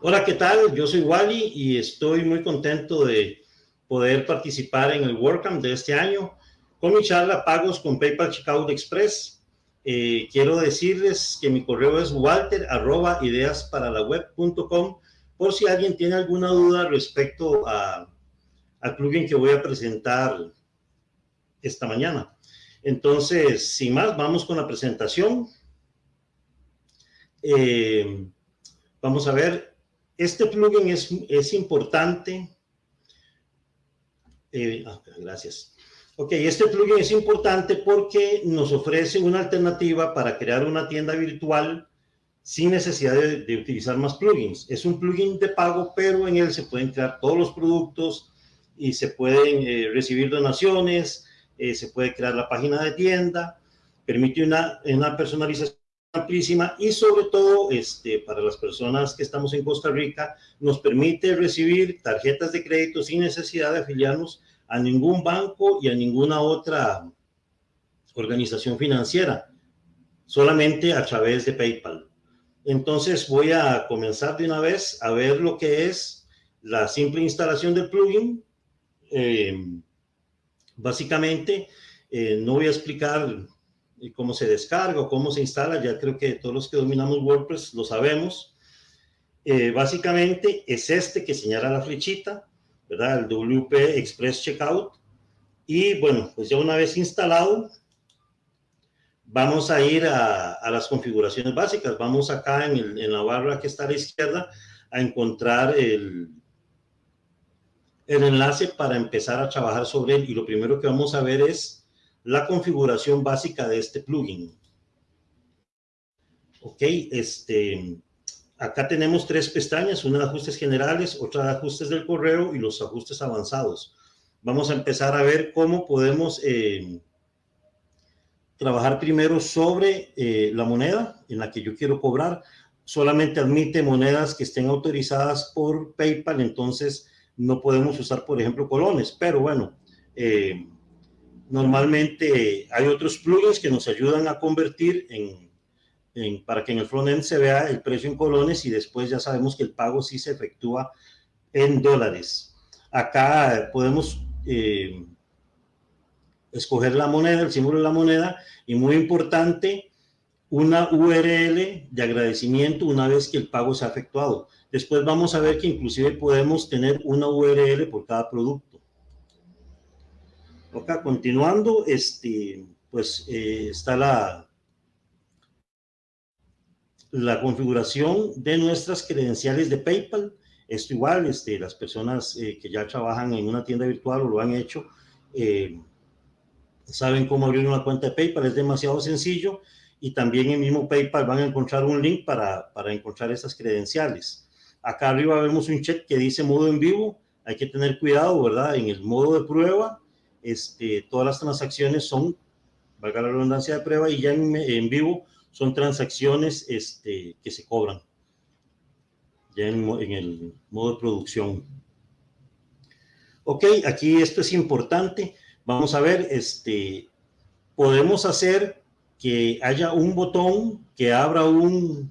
Hola, ¿qué tal? Yo soy Wally y estoy muy contento de poder participar en el WordCamp de este año con mi charla Pagos con PayPal Checkout Express. Eh, quiero decirles que mi correo es walter arroba ideasparalaweb.com por si alguien tiene alguna duda respecto a, al plugin que voy a presentar esta mañana. Entonces, sin más, vamos con la presentación. Eh, vamos a ver, este plugin es, es importante. Eh, ah, gracias. Ok, este plugin es importante porque nos ofrece una alternativa para crear una tienda virtual sin necesidad de, utilizar más plugins. Es un plugin de pago, pero en él se pueden crear todos los productos y se pueden eh, recibir donaciones, eh, se puede crear la página de tienda, permite una, personalización amplísima y sobre todo este, para las personas que estamos en Costa Rica nos permite recibir tarjetas de crédito sin necesidad de afiliarnos a ningún banco y a ninguna otra organización financiera, solamente a través de PayPal. Entonces voy a comenzar de una vez a ver lo que es la simple instalación del plugin. Eh, básicamente, eh, no voy a explicar y cómo se descarga o cómo se instala, ya creo que todos los que dominamos WordPress lo sabemos. Eh, básicamente es este que señala la flechita, ¿verdad? El WP Express Checkout. Y bueno, pues ya una vez instalado, vamos a ir a, las configuraciones básicas. Vamos acá en, en, la barra que está a la izquierda a encontrar el, el enlace para empezar a trabajar sobre él. Y lo primero que vamos a ver es la configuración básica de este plugin. Ok, este, acá tenemos tres pestañas, una de ajustes generales, otra de ajustes del correo y los ajustes avanzados. Vamos a empezar a ver cómo podemos eh, trabajar primero sobre eh, la moneda en la que yo quiero cobrar. Solamente admite monedas que estén autorizadas por PayPal, entonces no podemos usar, por ejemplo, colones, pero bueno, eh, Normalmente hay otros plugins que nos ayudan a convertir en, para que en el frontend se vea el precio en colones y después ya sabemos que el pago sí se efectúa en dólares. Acá podemos eh, escoger la moneda, el símbolo de la moneda y muy importante, una URL de agradecimiento una vez que el pago se ha efectuado. Después vamos a ver que inclusive podemos tener una URL por cada producto. Acá continuando, este, pues eh, está la, la configuración de nuestras credenciales de PayPal. Esto igual, este, las personas eh, que ya trabajan en una tienda virtual o lo han hecho, eh, saben cómo abrir una cuenta de PayPal, es demasiado sencillo y también en el mismo PayPal van a encontrar un link para, para encontrar esas credenciales. Acá arriba vemos un check que dice modo en vivo, hay que tener cuidado, ¿verdad? En el modo de prueba este, todas las transacciones son, valga la redundancia de prueba, y ya en, vivo son transacciones este, que se cobran, ya en, el modo de producción. Ok, aquí esto es importante. Vamos a ver, este, podemos hacer que haya un botón que abra un,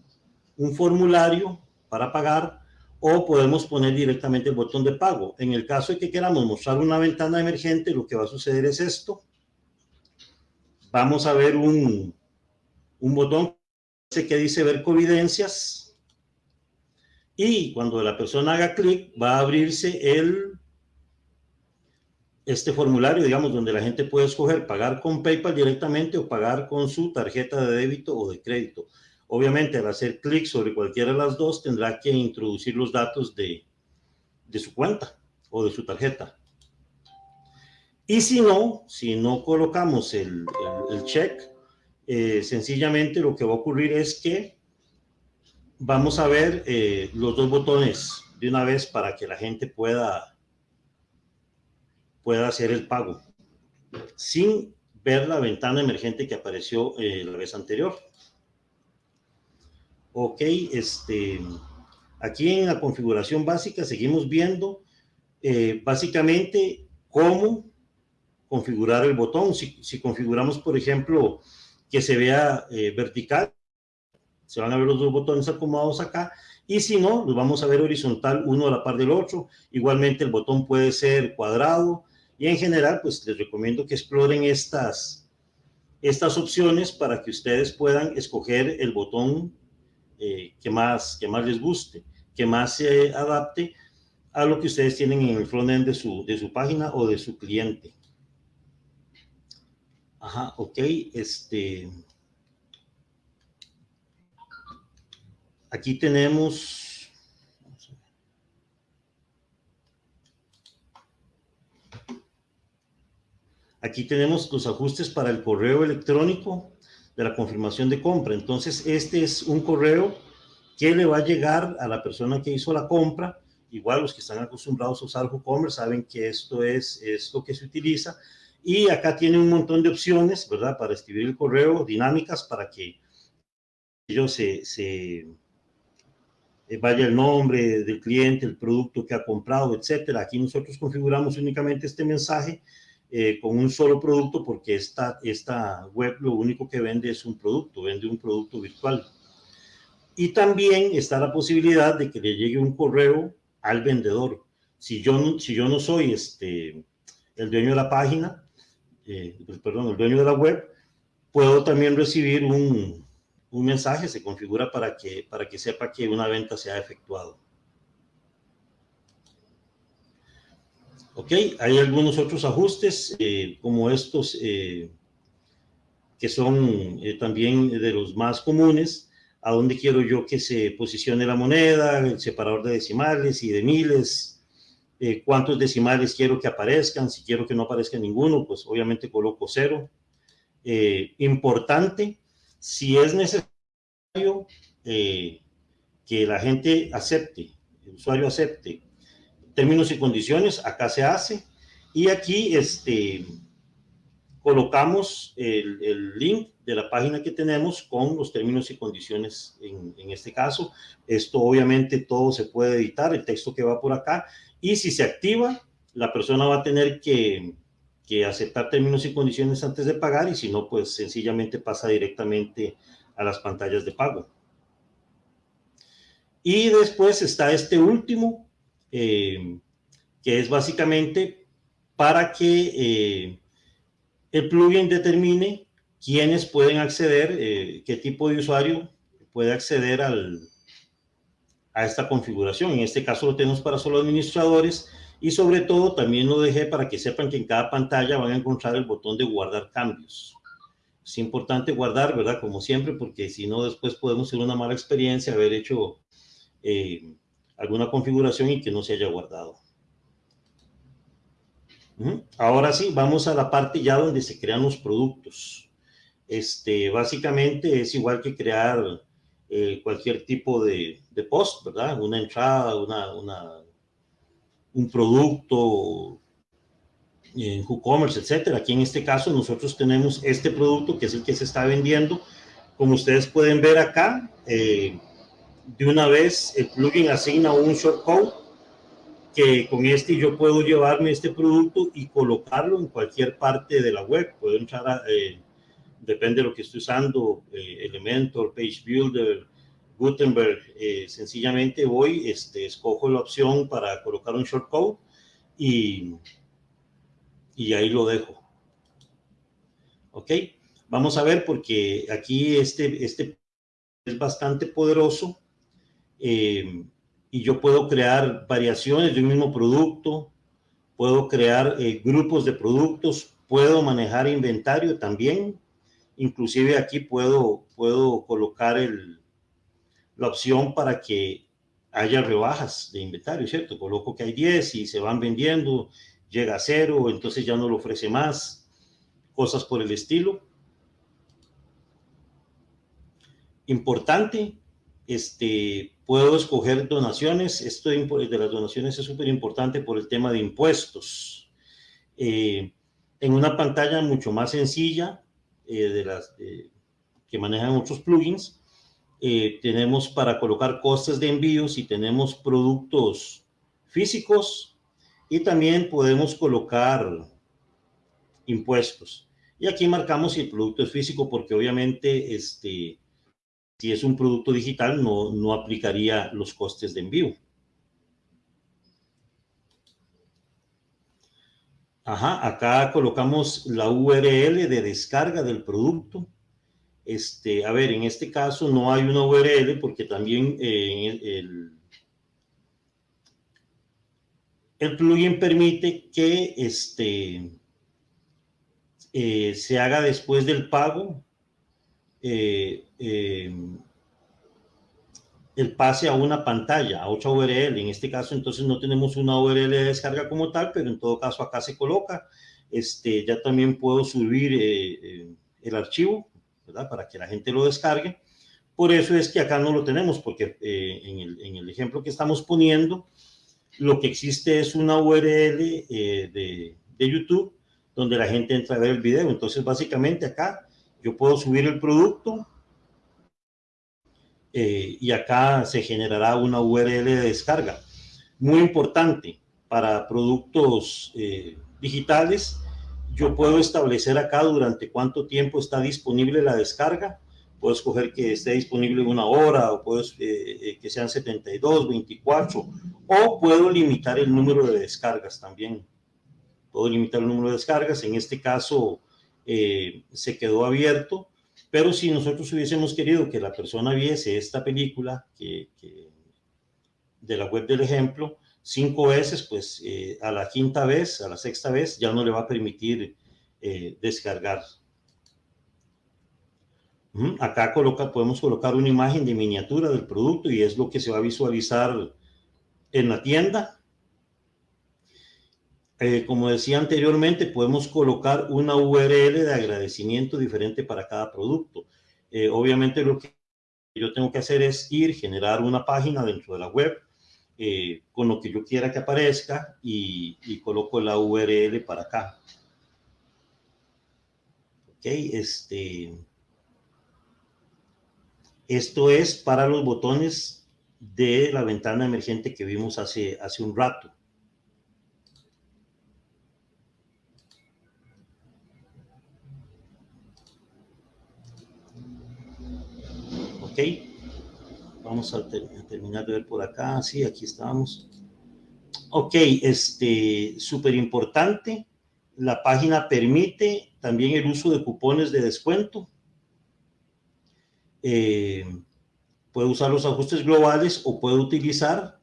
un formulario para pagar o podemos poner directamente el botón de pago. En el caso de que queramos mostrar una ventana emergente, lo que va a suceder es esto. Vamos a ver un, un botón que dice ver covidencias y cuando la persona haga clic va a abrirse el este formulario, digamos, donde la gente puede escoger pagar con PayPal directamente o pagar con su tarjeta de débito o de crédito. Obviamente, al hacer clic sobre cualquiera de las dos, tendrá que introducir los datos de, de su cuenta o de su tarjeta. Y si no, si no colocamos el, el, check, eh, sencillamente lo que va a ocurrir es que vamos a ver eh, los dos botones de una vez para que la gente pueda, pueda hacer el pago sin ver la ventana emergente que apareció eh, la vez anterior. Ok, este, Aquí en la configuración básica seguimos viendo eh, básicamente cómo configurar el botón. Si, configuramos, por ejemplo, que se vea eh, vertical, se van a ver los dos botones acomodados acá, y si no, los vamos a ver horizontal uno a la par del otro. Igualmente el botón puede ser cuadrado, y en general, pues les recomiendo que exploren estas, estas opciones para que ustedes puedan escoger el botón eh, que, más, que más les guste, que más se adapte a lo que ustedes tienen en el frontend de su, de su página o de su cliente. Ajá, ok, este... Aquí tenemos... Aquí tenemos los ajustes para el correo electrónico de la confirmación de compra. Entonces, este es un correo que le va a llegar a la persona que hizo la compra. Igual los que están acostumbrados a usar WooCommerce saben que esto es, esto que se utiliza. Y acá tiene un montón de opciones, ¿verdad? Para escribir el correo, dinámicas para que ellos se, se eh, vaya el nombre del cliente, el producto que ha comprado, etcétera. Aquí nosotros configuramos únicamente este mensaje eh, con un solo producto porque esta, esta web lo único que vende es un producto, vende un producto virtual. Y también está la posibilidad de que le llegue un correo al vendedor. Si yo no, si yo no soy este, el dueño de la página, eh, pues, perdón, el dueño de la web, puedo también recibir un, un mensaje, se configura para que, para que sepa que una venta se ha efectuado. Ok, hay algunos otros ajustes, eh, como estos, eh, que son eh, también de los más comunes, a dónde quiero yo que se posicione la moneda, el separador de decimales y de miles, cuántos decimales quiero que aparezcan, si quiero que no aparezca ninguno, pues obviamente coloco cero. importante, si es necesario que la gente acepte, el usuario acepte términos y condiciones, acá se hace. Y aquí este, colocamos el, link de la página que tenemos con los términos y condiciones en, este caso. Esto obviamente todo se puede editar, el texto que va por acá. Y si se activa, la persona va a tener que, que aceptar términos y condiciones antes de pagar y si no, pues sencillamente pasa directamente a las pantallas de pago. Y después está este último, eh, que es básicamente para que eh, el plugin determine quiénes pueden acceder, eh, qué tipo de usuario puede acceder al, a esta configuración. En este caso lo tenemos para solo administradores y sobre todo también lo dejé para que sepan que en cada pantalla van a encontrar el botón de guardar cambios. Es importante guardar, ¿verdad? Como siempre, porque si no después podemos tener una mala experiencia haber hecho alguna configuración y que no se haya guardado. Ahora sí, vamos a la parte ya donde se crean los productos. Este, básicamente es igual que crear eh, cualquier tipo de, post, ¿verdad? Una entrada, una, una, un producto en WooCommerce, etcétera. Aquí en este caso nosotros tenemos este producto que es el que se está vendiendo. Como ustedes pueden ver acá, eh, de una vez el plugin asigna un shortcode que con este yo puedo llevarme este producto y colocarlo en cualquier parte de la web. Puedo entrar eh, depende de lo que esté usando, eh, Elementor, Page Builder, Gutenberg, eh, sencillamente voy, este, escojo la opción para colocar un shortcode y, y ahí lo dejo. ¿Ok? Vamos a ver porque aquí este, este es bastante poderoso eh, y yo puedo crear variaciones de un mismo producto, puedo crear eh, grupos de productos, puedo manejar inventario también, inclusive aquí puedo, puedo colocar el, la opción para que haya rebajas de inventario, ¿cierto? Coloco que hay 10 y se van vendiendo, llega a cero, entonces ya no lo ofrece más, cosas por el estilo. Importante, este, puedo escoger donaciones. Esto de las donaciones es súper importante por el tema de impuestos. Eh, en una pantalla mucho más sencilla eh, de las que manejan muchos plugins, eh, tenemos para colocar costes de envíos y tenemos productos físicos y también podemos colocar impuestos. Y aquí marcamos si el producto es físico porque obviamente este, si es un producto digital no, no aplicaría los costes de envío. Ajá, acá colocamos la URL de descarga del producto. Este, a ver, en este caso no hay una URL porque también eh, el, plugin permite que este, eh, se haga después del pago eh, el pase a una pantalla, a otra URL. En este caso, entonces no tenemos una URL de descarga como tal, pero en todo caso acá se coloca. Este, ya también puedo subir eh, eh, el archivo, ¿verdad? Para que la gente lo descargue. Por eso es que acá no lo tenemos, porque eh, en, el, en, el, ejemplo que estamos poniendo, lo que existe es una URL de, de YouTube donde la gente entra a ver el video. Entonces, básicamente acá yo puedo subir el producto, eh, y acá se generará una URL de descarga. Muy importante para productos eh, digitales, yo puedo establecer acá durante cuánto tiempo está disponible la descarga. Puedo escoger que esté disponible una hora o puedo eh, que sean 72, 24 o puedo limitar el número de descargas también. Puedo limitar el número de descargas. En este caso se quedó abierto pero si nosotros hubiésemos querido que la persona viese esta película que, de la web del ejemplo cinco veces, pues eh, a la quinta vez, a la sexta vez, ya no le va a permitir eh, descargar. Acá coloca, podemos colocar una imagen de miniatura del producto y es lo que se va a visualizar en la tienda. Eh, como decía anteriormente, podemos colocar una URL de agradecimiento diferente para cada producto. Eh, obviamente lo que yo tengo que hacer es ir, generar una página dentro de la web eh, con lo que yo quiera que aparezca y, coloco la URL para acá. Ok, este... Esto es para los botones de la ventana emergente que vimos hace, hace un rato. Vamos a, terminar de ver por acá. Sí, aquí estamos. Ok, este, súper importante. La página permite también el uso de cupones de descuento. Eh, puede usar los ajustes globales o puede utilizar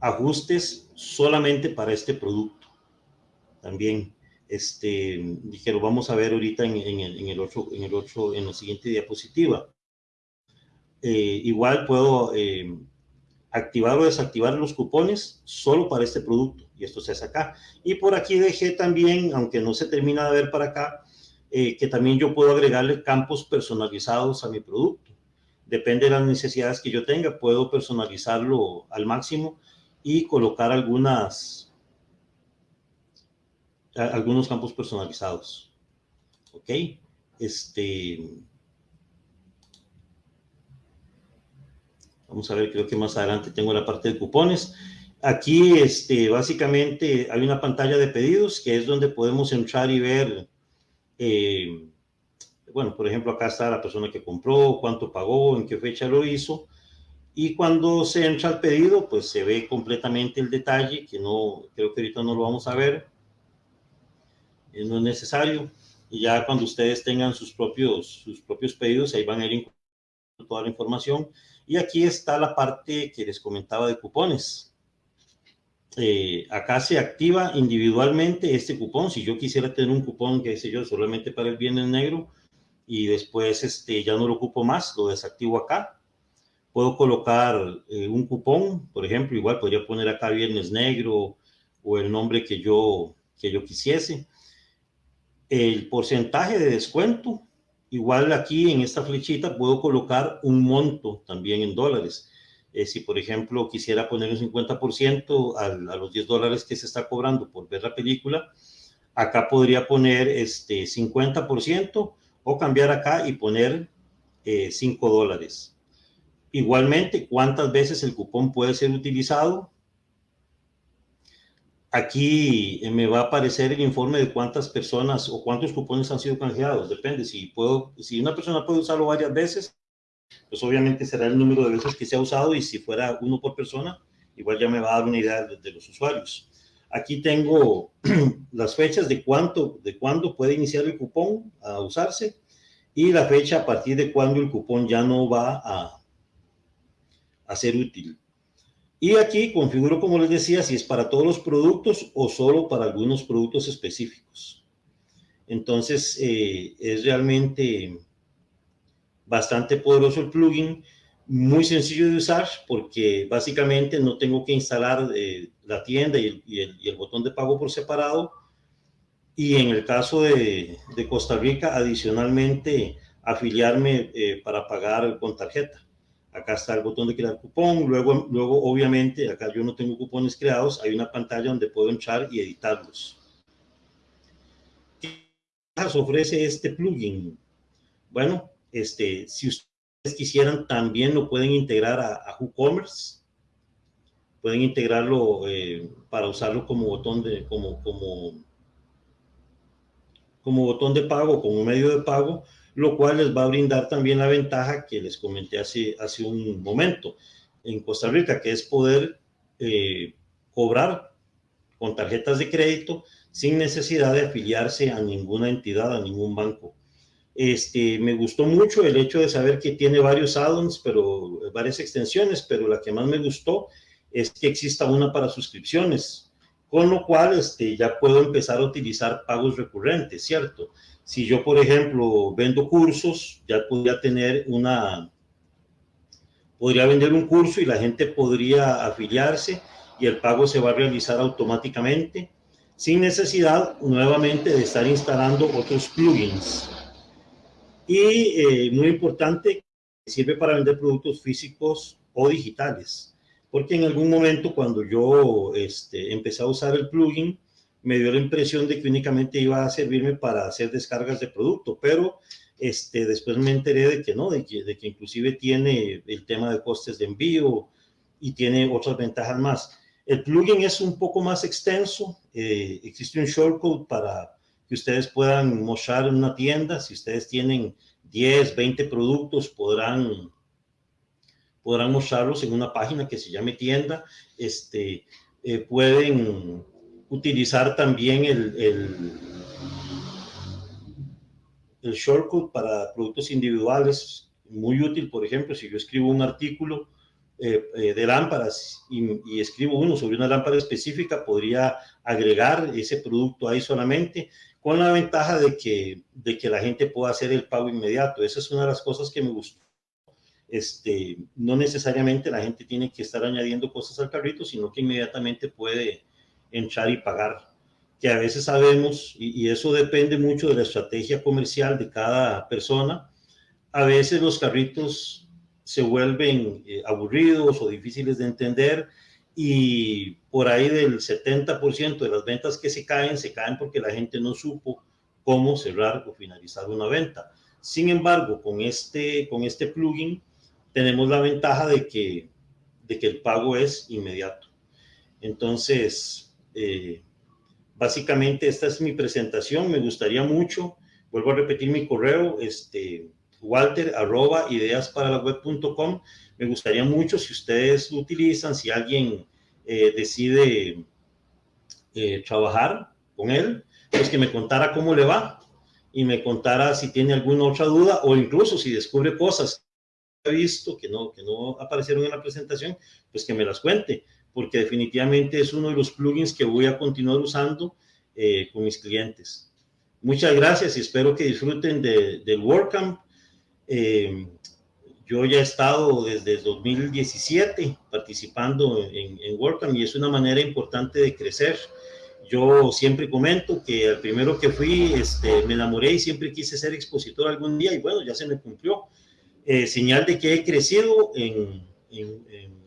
ajustes solamente para este producto. También, este, dijeron, vamos a ver ahorita en, en, el otro, en el otro, en la siguiente diapositiva. Eh, igual puedo eh, activar o desactivar los cupones solo para este producto y esto se hace acá. Y por aquí dejé también, aunque no se termina de ver para acá, eh, que también yo puedo agregarle campos personalizados a mi producto. Depende de las necesidades que yo tenga, puedo personalizarlo al máximo y colocar algunas, algunos campos personalizados. ¿Ok? Este, Vamos a ver, creo que más adelante tengo la parte de cupones. Aquí, este, básicamente, hay una pantalla de pedidos que es donde podemos entrar y ver, eh, bueno, por ejemplo, acá está la persona que compró, cuánto pagó, en qué fecha lo hizo. Y cuando se entra al pedido, pues se ve completamente el detalle, que no, creo que ahorita no lo vamos a ver. Eh, no es necesario. Y ya cuando ustedes tengan sus propios, sus propios pedidos, ahí van a ir toda la información. Y aquí está la parte que les comentaba de cupones. Eh, acá se activa individualmente este cupón. Si yo quisiera tener un cupón, que sé yo, solamente para el viernes negro, y después este, ya no lo ocupo más, lo desactivo acá. Puedo colocar eh, un cupón, por ejemplo, igual podría poner acá viernes negro o el nombre que yo, que yo quisiese. El porcentaje de descuento, Igual aquí en esta flechita puedo colocar un monto también en dólares. Eh, si, por ejemplo, quisiera poner un 50% a, a, los 10 dólares que se está cobrando por ver la película, acá podría poner este 50% o cambiar acá y poner 5 dólares. Igualmente, ¿cuántas veces el cupón puede ser utilizado? Aquí me va a aparecer el informe de cuántas personas o cuántos cupones han sido canjeados. Depende, si, puedo, si una persona puede usarlo varias veces, pues obviamente será el número de veces que se ha usado y si fuera uno por persona, igual ya me va a dar una idea de, los usuarios. Aquí tengo las fechas de cuánto, de cuándo puede iniciar el cupón a usarse y la fecha a partir de cuándo el cupón ya no va a, a ser útil. Y aquí configuro, como les decía, si es para todos los productos o solo para algunos productos específicos. Entonces, eh, es realmente bastante poderoso el plugin, muy sencillo de usar porque básicamente no tengo que instalar eh, la tienda y el, botón de pago por separado. Y en el caso de, Costa Rica, adicionalmente, afiliarme eh, para pagar con tarjeta. Acá está el botón de crear cupón. Luego, luego, obviamente, acá yo no tengo cupones creados. Hay una pantalla donde puedo entrar y editarlos. ¿Qué ofrece este plugin? Bueno, este, si ustedes quisieran, también lo pueden integrar a, WooCommerce. Pueden integrarlo eh, para usarlo como botón de, como, como, como botón de pago, como medio de pago, lo cual les va a brindar también la ventaja que les comenté hace, hace un momento en Costa Rica, que es poder eh, cobrar con tarjetas de crédito sin necesidad de afiliarse a ninguna entidad, a ningún banco. Este, me gustó mucho el hecho de saber que tiene varios add-ons, pero varias extensiones, pero la que más me gustó es que exista una para suscripciones, con lo cual este, ya puedo empezar a utilizar pagos recurrentes, ¿cierto? Si yo, por ejemplo, vendo cursos, ya podría tener una, podría vender un curso y la gente podría afiliarse y el pago se va a realizar automáticamente sin necesidad nuevamente de estar instalando otros plugins y eh, muy importante, sirve para vender productos físicos o digitales. Porque en algún momento cuando yo este, empecé a usar el plugin, me dio la impresión de que únicamente iba a servirme para hacer descargas de producto, pero este, después me enteré de que no, de que, de que inclusive tiene el tema de costes de envío y tiene otras ventajas más. El plugin es un poco más extenso, eh, existe un shortcode para que ustedes puedan mostrar en una tienda. Si ustedes tienen 10, 20 productos, podrán, podrán mostrarlos en una página que se llame tienda. Este, eh, pueden utilizar también el, el, el shortcut para productos individuales, muy útil, por ejemplo, si yo escribo un artículo eh, eh, de lámparas y, escribo uno sobre una lámpara específica, podría agregar ese producto ahí solamente con la ventaja de que, de que la gente pueda hacer el pago inmediato. Esa es una de las cosas que me gustó. Este, no necesariamente la gente tiene que estar añadiendo cosas al carrito, sino que inmediatamente puede entrar y pagar. Que a veces sabemos, y, eso depende mucho de la estrategia comercial de cada persona, a veces los carritos se vuelven eh, aburridos o difíciles de entender y por ahí del 70% de las ventas que se caen, se caen porque la gente no supo cómo cerrar o finalizar una venta. Sin embargo, con este, con este plugin tenemos la ventaja de que, de que el pago es inmediato. Entonces, eh, básicamente esta es mi presentación. Me gustaría mucho, vuelvo a repetir mi correo, este, walter arroba ideas para la web.com me gustaría mucho si ustedes lo utilizan, si alguien eh, decide eh, trabajar con él, pues que me contara cómo le va y me contara si tiene alguna otra duda o incluso si descubre cosas que ha visto que no, que no aparecieron en la presentación, pues que me las cuente, porque definitivamente es uno de los plugins que voy a continuar usando eh, con mis clientes. Muchas gracias y espero que disfruten de, del WordCamp. Eh, yo ya he estado desde 2017 participando en, en WordCamp y es una manera importante de crecer. Yo siempre comento que el primero que fui este, me enamoré y siempre quise ser expositor algún día y bueno, ya se me cumplió. Eh, señal de que he crecido en, en,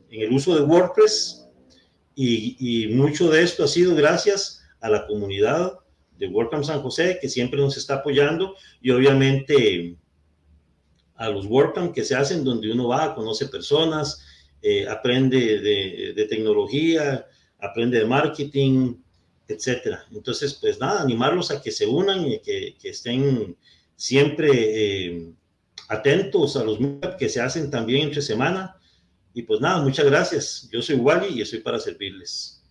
en el uso de WordPress y, mucho de esto ha sido gracias a la comunidad de WordCamp San José que siempre nos está apoyando y obviamente a los WordCamp que se hacen donde uno va, conoce personas, eh, aprende de, tecnología, aprende de marketing, etcétera. Entonces, pues nada, animarlos a que se unan y que, estén siempre eh, atentos a los que se hacen también entre semana. Y pues nada, muchas gracias. Yo soy Wally y estoy para servirles.